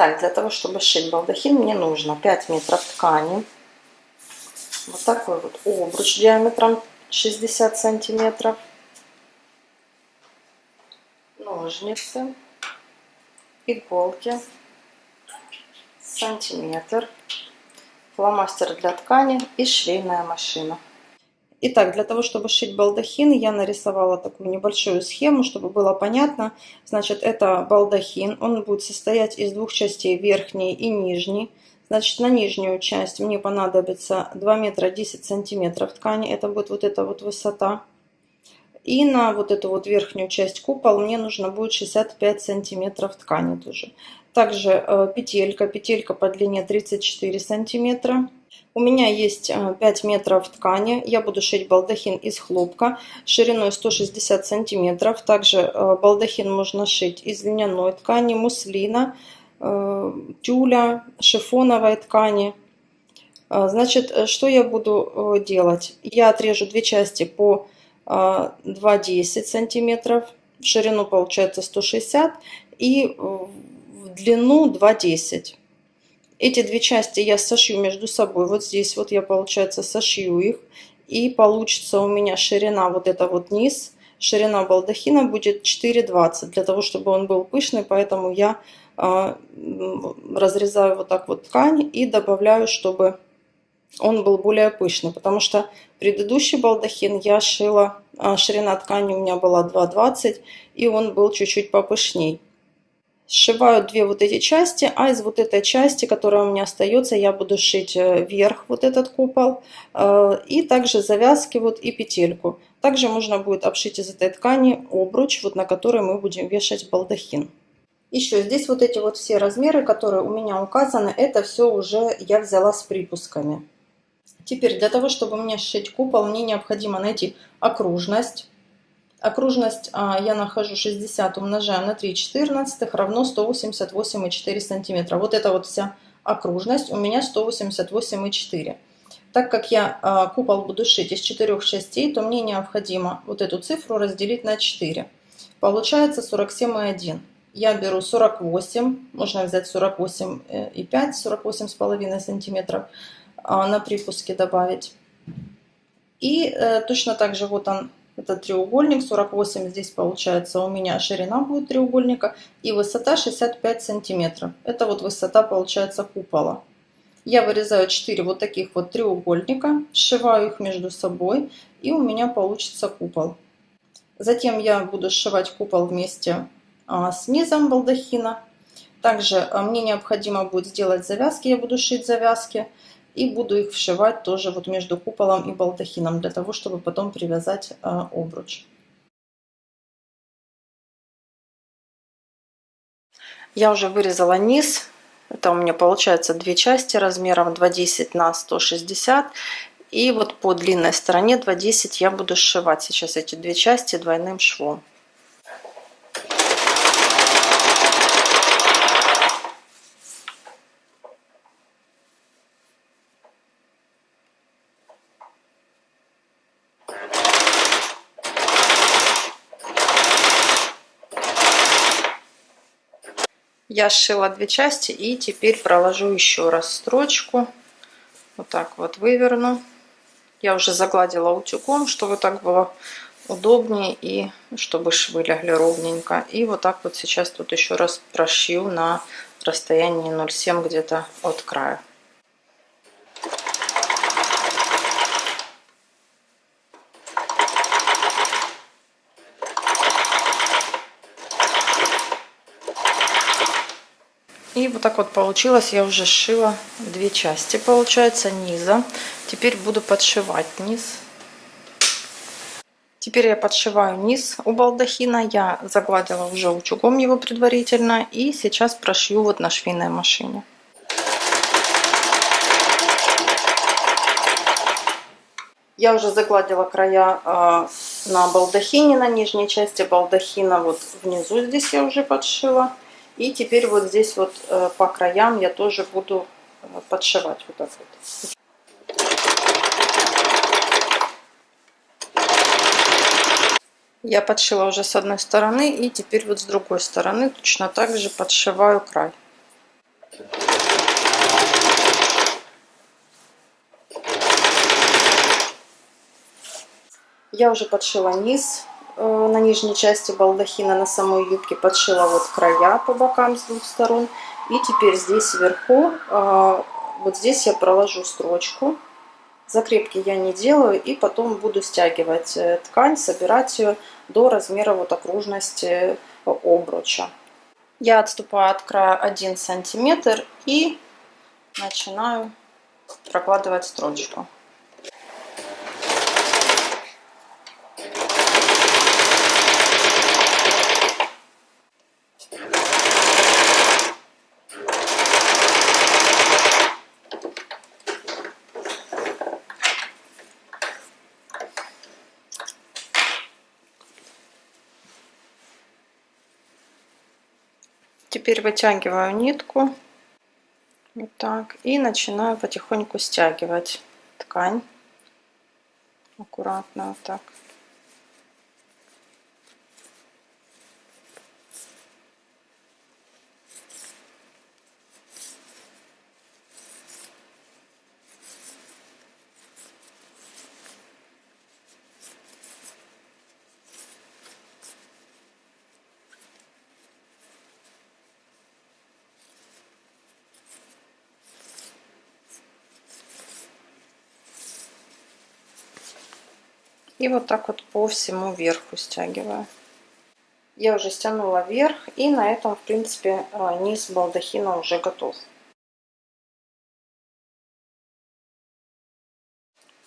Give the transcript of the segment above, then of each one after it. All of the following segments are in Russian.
Итак, для того, чтобы сшить балдахин, мне нужно 5 метров ткани. Вот такой вот обруч диаметром 60 сантиметров. Ножницы, иголки, сантиметр, фломастер для ткани и швейная машина. Итак, для того, чтобы шить балдахин, я нарисовала такую небольшую схему, чтобы было понятно. Значит, это балдахин, он будет состоять из двух частей, верхней и нижней. Значит, на нижнюю часть мне понадобится 2 метра 10 сантиметров ткани, это будет вот эта вот высота. И на вот эту вот верхнюю часть купол мне нужно будет 65 сантиметров ткани тоже. Также э, петелька, петелька по длине 34 сантиметра. У меня есть 5 э, метров ткани. Я буду шить балдахин из хлопка шириной 160 сантиметров. Также э, балдахин можно шить из льняной ткани, муслина, э, тюля, шифоновой ткани. Значит, что я буду делать? Я отрежу две части по 2,10 сантиметров. В ширину получается 160 и в длину 2,10 эти две части я сошью между собой. Вот здесь вот я, получается, сошью их. И получится у меня ширина, вот это вот низ, ширина балдахина будет 4,20. Для того, чтобы он был пышный, поэтому я э, разрезаю вот так вот ткань и добавляю, чтобы он был более пышный. Потому что предыдущий балдахин я шила, э, ширина ткани у меня была 2,20 и он был чуть-чуть попышней сшиваю две вот эти части, а из вот этой части, которая у меня остается, я буду шить э, вверх вот этот купол, э, и также завязки вот и петельку. Также можно будет обшить из этой ткани обруч, вот на который мы будем вешать балдахин. Еще здесь вот эти вот все размеры, которые у меня указаны, это все уже я взяла с припусками. Теперь для того, чтобы мне сшить купол, мне необходимо найти окружность. Окружность а, я нахожу 60 умножаю на 3 четырнадцатых равно 188,4 сантиметра. Вот эта вот вся окружность у меня 188,4. Так как я а, купол буду шить из четырех частей, то мне необходимо вот эту цифру разделить на 4. Получается 47,1. Я беру 48, можно взять 48,5, 48,5 сантиметров а, на припуске добавить. И э, точно так же вот он это треугольник, 48 здесь получается у меня ширина будет треугольника и высота 65 сантиметров. Это вот высота получается купола. Я вырезаю 4 вот таких вот треугольника, сшиваю их между собой и у меня получится купол. Затем я буду сшивать купол вместе а, с низом балдахина. Также а, мне необходимо будет сделать завязки, я буду шить завязки. И буду их вшивать тоже вот между куполом и балдахином, для того, чтобы потом привязать а, обруч. Я уже вырезала низ. Это у меня получается две части размером 2,10 на 160. И вот по длинной стороне 2,10 я буду сшивать сейчас эти две части двойным швом. Я сшила две части и теперь проложу еще раз строчку. Вот так вот выверну. Я уже загладила утюгом, чтобы так было удобнее и чтобы швы лягли ровненько. И вот так вот сейчас тут еще раз прошью на расстоянии 0,7 где-то от края. И вот так вот получилось. Я уже сшила две части, получается, низа. Теперь буду подшивать низ. Теперь я подшиваю низ у балдахина. Я загладила уже утюгом его предварительно. И сейчас прошью вот на швейной машине. Я уже загладила края э, на балдахине, на нижней части балдахина. Вот внизу здесь я уже подшила. И теперь вот здесь вот э, по краям я тоже буду э, подшивать вот так вот. Я подшила уже с одной стороны и теперь вот с другой стороны точно так же подшиваю край. Я уже подшила низ на нижней части балдахина, на самой юбке подшила вот края по бокам с двух сторон. И теперь здесь вверху, э, вот здесь я проложу строчку. Закрепки я не делаю и потом буду стягивать э, ткань, собирать ее до размера вот окружности обруча. Я отступаю от края 1 сантиметр и начинаю прокладывать строчку. Теперь вытягиваю нитку. Вот так. И начинаю потихоньку стягивать ткань. Аккуратно вот так. И вот так вот по всему верху стягиваю. Я уже стянула вверх, и на этом, в принципе, а, низ балдахина уже готов.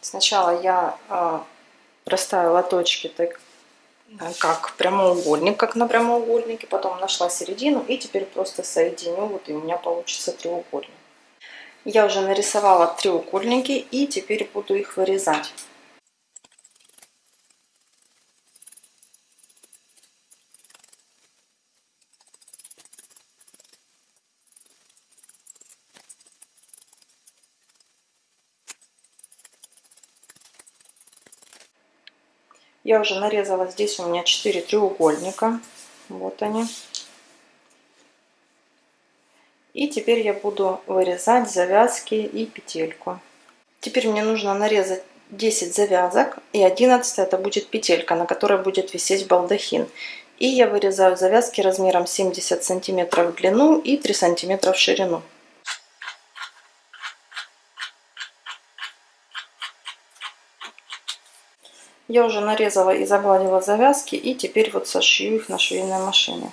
Сначала я а, проставила точки так, как прямоугольник, как на прямоугольнике, потом нашла середину и теперь просто соединю, вот и у меня получится треугольник. Я уже нарисовала треугольники и теперь буду их вырезать. Я уже нарезала здесь у меня 4 треугольника. Вот они. И теперь я буду вырезать завязки и петельку. Теперь мне нужно нарезать 10 завязок и 11 это будет петелька, на которой будет висеть балдахин. И я вырезаю завязки размером 70 сантиметров в длину и 3 сантиметра в ширину. Я уже нарезала и загладила завязки и теперь вот сошью их на швейной машине.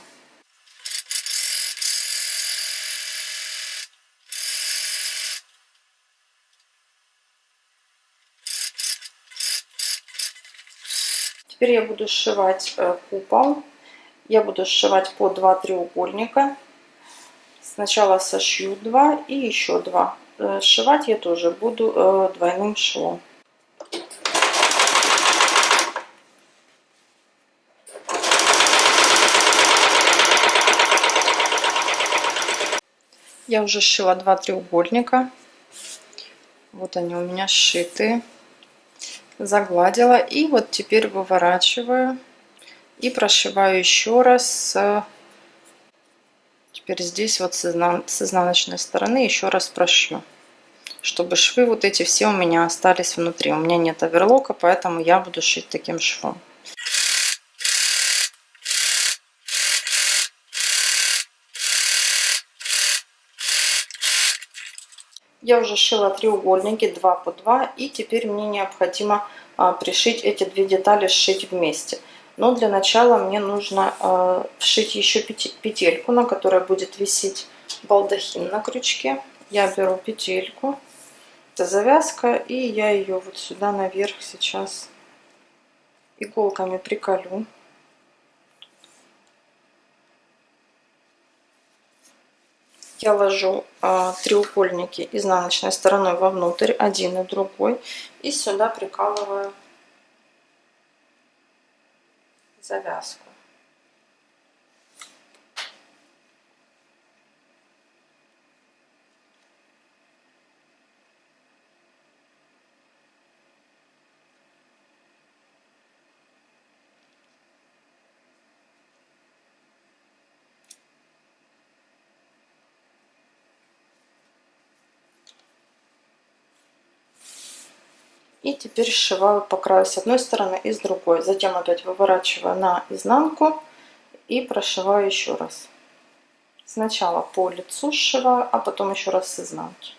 Теперь я буду сшивать э, купол. Я буду сшивать по 2 треугольника. Сначала сошью 2 и еще 2. Э, сшивать я тоже буду э, двойным швом. Я уже сшила два треугольника. Вот они у меня сшиты. Загладила. И вот теперь выворачиваю. И прошиваю еще раз. Теперь здесь вот с, изнаночной стороны еще раз прошью. Чтобы швы вот эти все у меня остались внутри. У меня нет оверлока, поэтому я буду шить таким швом. Я уже шила треугольники 2 по 2 и теперь мне необходимо а, пришить эти две детали, сшить вместе. Но для начала мне нужно а, вшить еще петельку, на которой будет висеть балдахин на крючке. Я беру петельку, это завязка, и я ее вот сюда наверх сейчас иголками приколю. Я ложу а, треугольники изнаночной стороной вовнутрь, один и другой, и сюда прикалываю завязку. И теперь сшиваю по краю с одной стороны и с другой. Затем опять выворачиваю на изнанку и прошиваю еще раз. Сначала по лицу сшиваю, а потом еще раз с изнанки.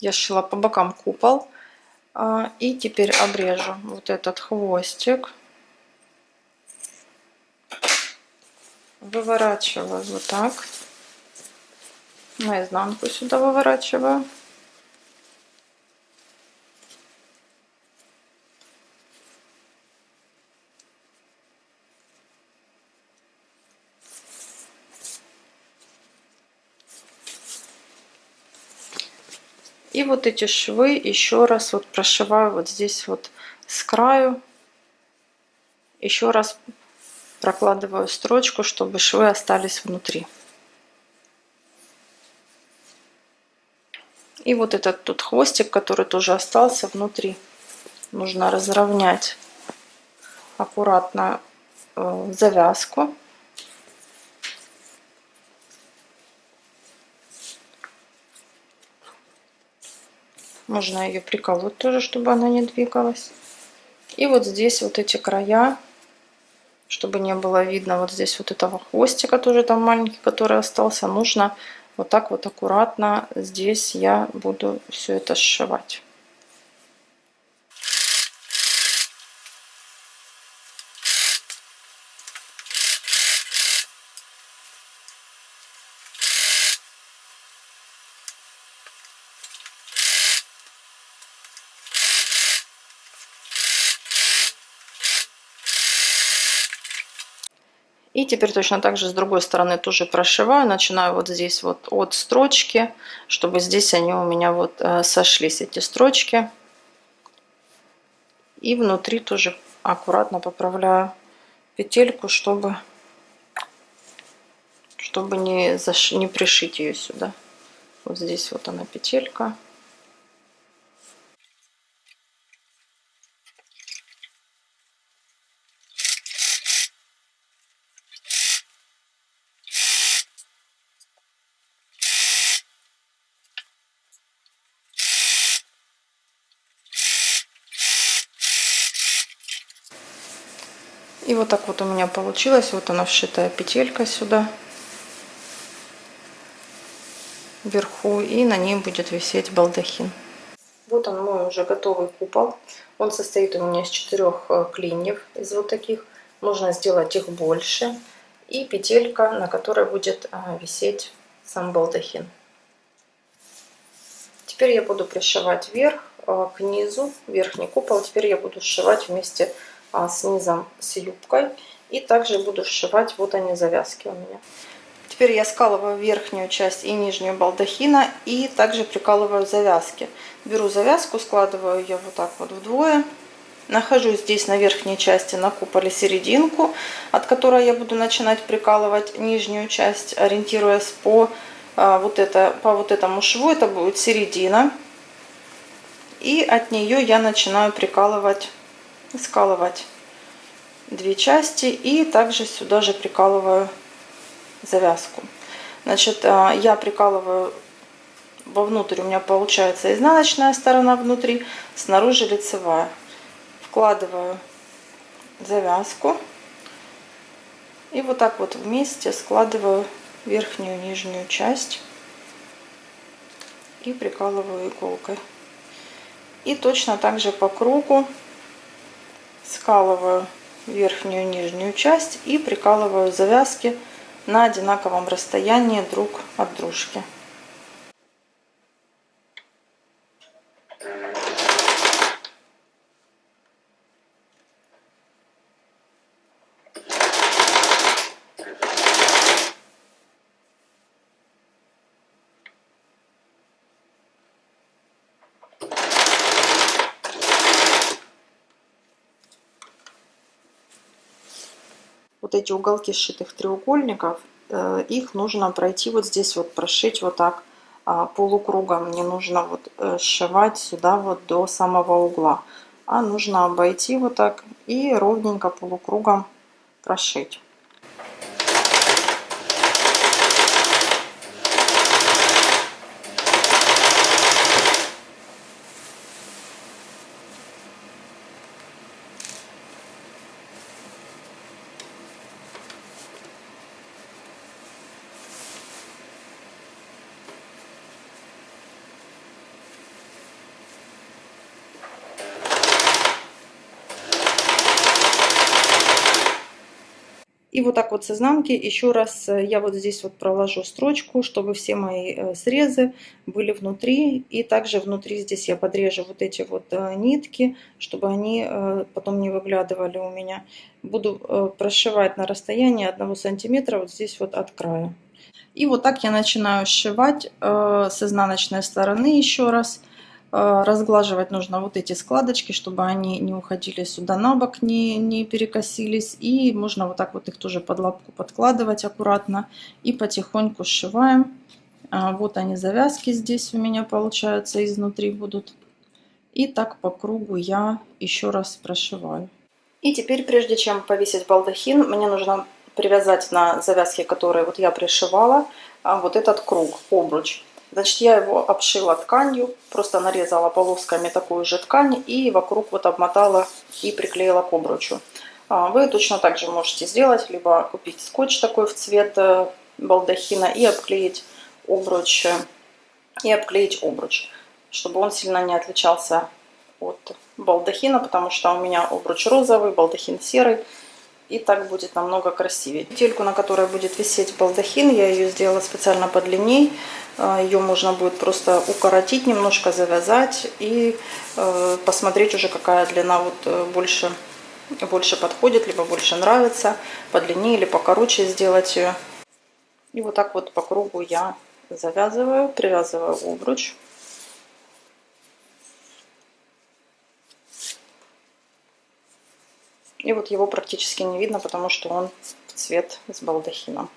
Я сшила по бокам купол. А, и теперь обрежу вот этот хвостик. Выворачиваю вот так. Наизнанку сюда выворачиваю. Вот эти швы еще раз вот прошиваю вот здесь вот с краю. Еще раз прокладываю строчку, чтобы швы остались внутри. И вот этот тут хвостик, который тоже остался внутри, нужно разровнять аккуратно э, завязку. Можно ее приколоть тоже, чтобы она не двигалась. И вот здесь вот эти края, чтобы не было видно вот здесь вот этого хвостика тоже там маленький, который остался, нужно вот так вот аккуратно здесь я буду все это сшивать. И теперь точно так же с другой стороны тоже прошиваю. Начинаю вот здесь вот от строчки, чтобы здесь они у меня вот э, сошлись, эти строчки. И внутри тоже аккуратно поправляю петельку, чтобы, чтобы не, заш... не пришить ее сюда. Вот здесь вот она петелька. Вот так вот у меня получилось. Вот она вшитая петелька сюда. Вверху. И на ней будет висеть балдахин. Вот он мой уже готовый купол. Он состоит у меня из четырех э, клиньев. Из вот таких. Можно сделать их больше. И петелька, на которой будет э, висеть сам балдахин. Теперь я буду пришивать вверх э, к низу, верхний купол. Теперь я буду сшивать вместе а, с низом с юбкой. И также буду сшивать, вот они завязки у меня. Теперь я скалываю верхнюю часть и нижнюю балдахина и также прикалываю завязки. Беру завязку, складываю ее вот так вот вдвое. Нахожу здесь на верхней части на куполе серединку, от которой я буду начинать прикалывать нижнюю часть, ориентируясь по, а, вот это, по вот этому шву. Это будет середина. И от нее я начинаю прикалывать скалывать две части и также сюда же прикалываю завязку. Значит, а, я прикалываю вовнутрь, у меня получается изнаночная сторона внутри, снаружи лицевая. Вкладываю завязку и вот так вот вместе складываю верхнюю нижнюю часть и прикалываю иголкой. И точно так же по кругу скалываю верхнюю и нижнюю часть и прикалываю завязки на одинаковом расстоянии друг от дружки. Вот эти уголки сшитых треугольников, э, их нужно пройти вот здесь вот, прошить вот так а, полукругом. Не нужно вот э, сшивать сюда вот до самого угла, а нужно обойти вот так и ровненько полукругом прошить. И вот так вот с изнанки еще раз э, я вот здесь вот проложу строчку, чтобы все мои э, срезы были внутри. И также внутри здесь я подрежу вот эти вот э, нитки, чтобы они потом не выглядывали у меня. Буду прошивать на расстоянии 1 сантиметра вот здесь вот от края. И вот так я начинаю сшивать с изнаночной стороны еще раз. А, разглаживать нужно вот эти складочки, чтобы они не уходили сюда на бок, не, не перекосились. И можно вот так вот их тоже под лапку подкладывать аккуратно. И потихоньку сшиваем. А, вот они завязки здесь у меня получаются изнутри будут. И так по кругу я еще раз прошиваю. И теперь, прежде чем повесить балдахин, мне нужно привязать на завязки, которые вот я пришивала, а, вот этот круг, обруч. Значит, я его обшила тканью, просто нарезала полосками такую же ткань и вокруг вот обмотала и приклеила к обручу. А, вы точно так же можете сделать, либо купить скотч такой в цвет э, балдахина и обклеить обруч, и обклеить обруч, чтобы он сильно не отличался от балдахина, потому что у меня обруч розовый, балдахин серый, и так будет намного красивее. Тельку, на которой будет висеть балдахин, я ее сделала специально подлинней. А, ее можно будет просто укоротить, немножко завязать и э, посмотреть уже, какая длина вот э, больше, больше подходит, либо больше нравится. Подлиннее или покороче сделать ее. И вот так вот по кругу я завязываю, привязываю обруч. И вот его практически не видно, потому что он в цвет с балдахином.